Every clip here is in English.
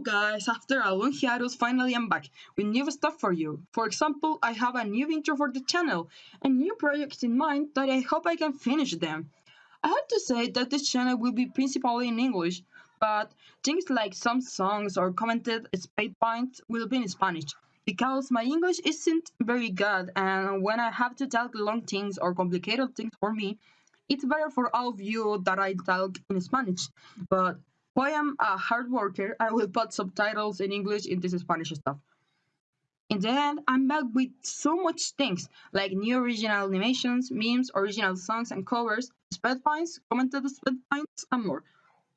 guys, after a long hiatus, finally I'm back with new stuff for you. For example, I have a new intro for the channel and new projects in mind that I hope I can finish them. I have to say that this channel will be principally in English, but things like some songs or commented speed paints will be in Spanish because my English isn't very good and when I have to talk long things or complicated things for me, it's better for all of you that I talk in Spanish. But I am a hard worker, I will put subtitles in English in this Spanish stuff. In the end, I'm back with so much things, like new original animations, memes, original songs and covers, speed paints, commented speed paints, and more.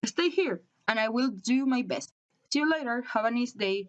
Stay here, and I will do my best. See you later, have a nice day.